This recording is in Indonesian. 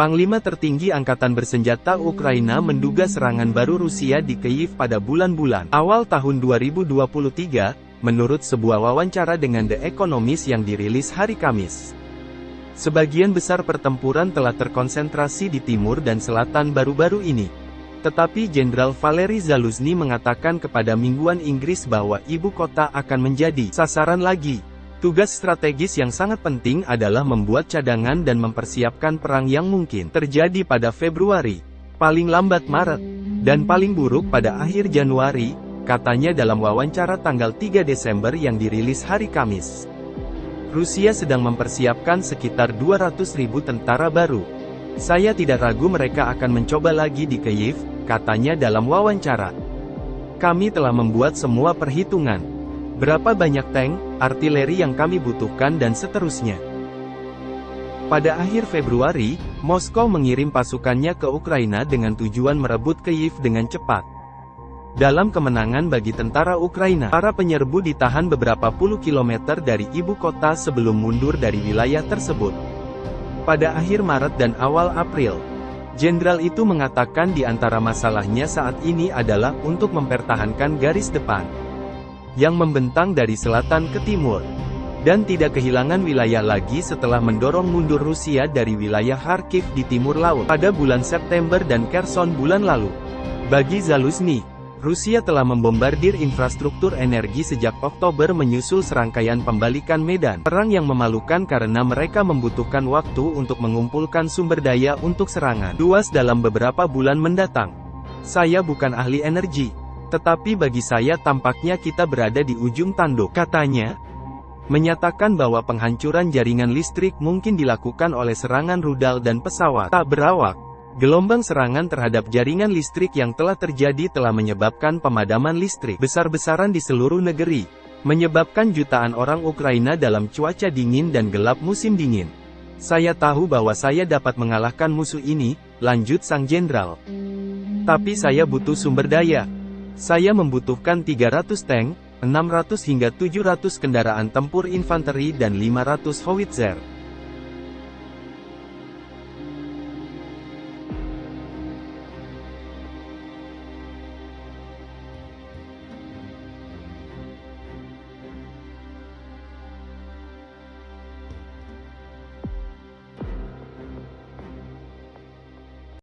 Panglima tertinggi Angkatan Bersenjata Ukraina menduga serangan baru Rusia di Kyiv pada bulan-bulan awal tahun 2023, menurut sebuah wawancara dengan The Economist yang dirilis hari Kamis. Sebagian besar pertempuran telah terkonsentrasi di timur dan selatan baru-baru ini. Tetapi Jenderal Valery Zaluzny mengatakan kepada Mingguan Inggris bahwa ibu kota akan menjadi sasaran lagi. Tugas strategis yang sangat penting adalah membuat cadangan dan mempersiapkan perang yang mungkin terjadi pada Februari, paling lambat Maret, dan paling buruk pada akhir Januari, katanya dalam wawancara tanggal 3 Desember yang dirilis hari Kamis. Rusia sedang mempersiapkan sekitar 200 ribu tentara baru. Saya tidak ragu mereka akan mencoba lagi di Kyiv, katanya dalam wawancara. Kami telah membuat semua perhitungan. Berapa banyak tank, artileri yang kami butuhkan dan seterusnya. Pada akhir Februari, Moskow mengirim pasukannya ke Ukraina dengan tujuan merebut Kyiv dengan cepat. Dalam kemenangan bagi tentara Ukraina, para penyerbu ditahan beberapa puluh kilometer dari ibu kota sebelum mundur dari wilayah tersebut. Pada akhir Maret dan awal April, Jenderal itu mengatakan di antara masalahnya saat ini adalah untuk mempertahankan garis depan yang membentang dari selatan ke timur. Dan tidak kehilangan wilayah lagi setelah mendorong mundur Rusia dari wilayah Kharkiv di timur laut pada bulan September dan Kherson bulan lalu. Bagi Zaluzny, Rusia telah membombardir infrastruktur energi sejak Oktober menyusul serangkaian pembalikan medan perang yang memalukan karena mereka membutuhkan waktu untuk mengumpulkan sumber daya untuk serangan luas dalam beberapa bulan mendatang. Saya bukan ahli energi, tetapi bagi saya tampaknya kita berada di ujung tanduk, katanya. Menyatakan bahwa penghancuran jaringan listrik mungkin dilakukan oleh serangan rudal dan pesawat tak berawak. Gelombang serangan terhadap jaringan listrik yang telah terjadi telah menyebabkan pemadaman listrik besar-besaran di seluruh negeri, menyebabkan jutaan orang Ukraina dalam cuaca dingin dan gelap musim dingin. Saya tahu bahwa saya dapat mengalahkan musuh ini, lanjut sang jenderal. Tapi saya butuh sumber daya, saya membutuhkan 300 tank, 600 hingga 700 kendaraan tempur infanteri dan 500 howitzer.